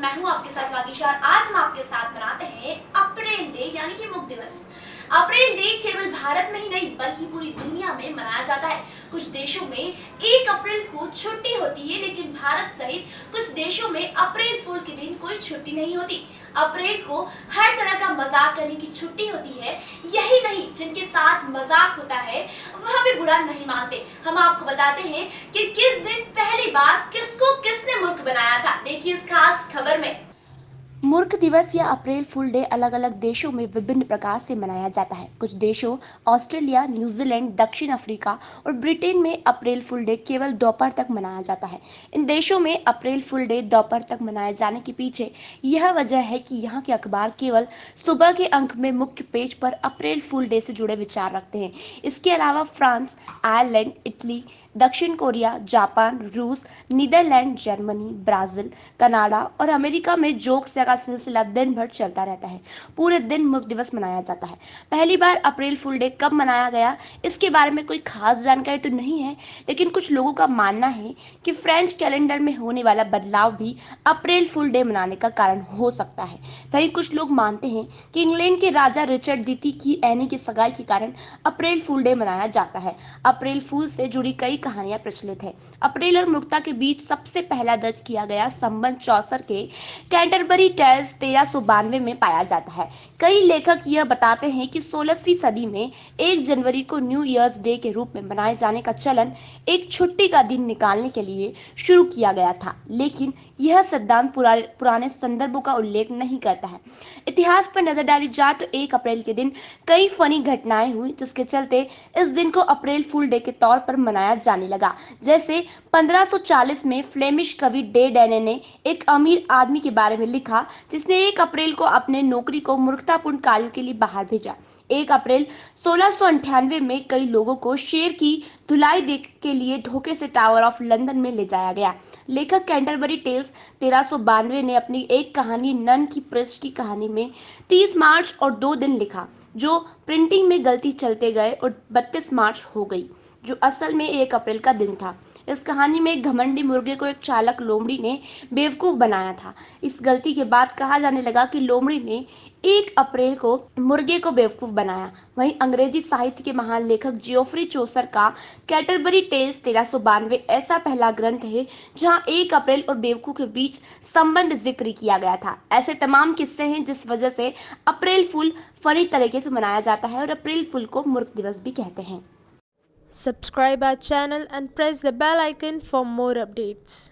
मैं हूँ आपके साथ वाकिशा और आज हम आपके साथ मनाते हैं अप्रैल डे यानी कि मुक्त दिवस। अप्रैल डे केवल भारत में ही नहीं, बल्कि पूरी दुनिया में मनाया जाता है। कुछ देशों में एक अप्रैल को छुट्टी होती है, लेकिन भारत सहित कुछ देशों में अप्रैल फूल के दिन कोई छुट्टी नहीं होती। अप्रैल को हर तरह का मज़ाक करने की छुट्टी होती है। यही नहीं, जिनके साथ मज़ाक होता है, वह भी बुरा नहीं मानते। हम आपको बताते हैं कि किस दिन पहली बार किसको किसने मूर्ख बनाया था। देखिए इस खास खबर में। मूर्ख दिवस या अप्रैल फुल डे अलग अलग देशों में विभिन्न प्रकार से मनाया जाता है। कुछ देशों, ऑस्ट्रेलिया, न्यूजीलैंड, दक्षिण अफ्रीका और ब्रिटेन में अप्रैल फुल डे केवल दोपहर तक मनाया जाता है। इन देशों में अप्रैल फुल डे दोपहर तक मनाए जाने के पीछे यह वजह है कि यहाँ के अखबार केवल सुबह के अंक में मुख्य पेज पर अप्रैल फुल डे से जुड़े विचार रखते हैं। इसके अलावा फ्रांस, आयरलैंड, इटली, दक्षिण कोरिया, जापान, रूस, नीदरलैंड, जर्मनी, ब्राज़ील, कनाडा और अमेरिका में जोक्स का सिलसिला दिन भर चलता रहता है। पूरे दिन मुक्त दिवस मनाया जाता है। पहली बार अप्रैल फुल डे कब मनाया गया, इसके बारे में कोई खास जानकारी तो नहीं है, लेकिन कुछ लोगों का मानना है कि फ्रेंच कैलेंडर में होने वाला बदलाव भी अप्रैल फुल डे मनाने का कारण हो सकता है। वहीं कुछ लोग मानते हैं कि इंग्लैंड के राजा रिचर्ड द्वितीय की एनी की सगाई के कारण अप्रैल फुल डे मनाया जाता है। अप्रैल फूल से जुड़ी कई कहानियाँ प्रचलित है। अप्रैल और मुक्ता के बीच सबसे पहला दर्ज किया गया संबंध चौसर के कैंटरबरी टेल्स तेरह सौ बानवे में पाया जाता है। कई लेखक यह बताते हैं कि सोलहवीं सदी में एक जनवरी को न्यू ईयर्स डे के रूप में मनाए जाने का चलन एक छुट्टी का दिन निकालने के लिए शुरू किया गया था। लेकिन यह सिद्धांत पुराने पुराने संदर्भों का उल्लेख नहीं करता है। इतिहास पर नज़र डाली जाए तो एक अप्रैल के दिन कई फनी घटनाएँ हुई, जिसके चलते इस दिन को अप्रैल फुल डे के तौर पर मनाया जाने लगा। जैसे 1540 में फ्लेमिश कवि डे डेने ने एक अमीर आदमी के बारे में लिखा जिसने एक अप्रैल को अपने नौकरी को मूर्खतापूर्ण कार्यों के लिए बाहर भेजा। एक अप्रैल सोलह में कई लोगों को शेर की धुलाई देख के लिए धोखे से टावर ऑफ़ लंदन में ले जाया गया। लेखक कैंटरबरी टेल्स तेरह ने अपनी एक कहानी नन की प्रेस की कहानी में 30 मार्च और दो दिन लिखा, जो प्रिंटिंग में गलती चलते गए और 32 मार्च हो गई। जो असल में एक अप्रैल का दिन था। इस कहानी में एक घमंडी मुर्गे को एक चालक लोमड़ी ने बेवकूफ़ बनाया था। इस गलती के बाद कहा जाने लगा कि लोमड़ी ने एक अप्रैल को मुर्गे को बेवकूफ़ बनाया। वहीं अंग्रेज़ी साहित्य के महान लेखक जियोफ्री चोसर का कैटरबरी टेल्स तेरह ऐसा पहला ग्रंथ है, जहाँ एक अप्रैल और बेवकूफ़ के बीच संबंध ज़िक्र किया गया था। ऐसे तमाम किस्से हैं जिस वजह से अप्रैल फुल फनी तरीके से मनाया जाता है और अप्रैल फुल को मूर्ख दिवस भी कहते हैं। Subscribe our channel and press the bell icon for more updates.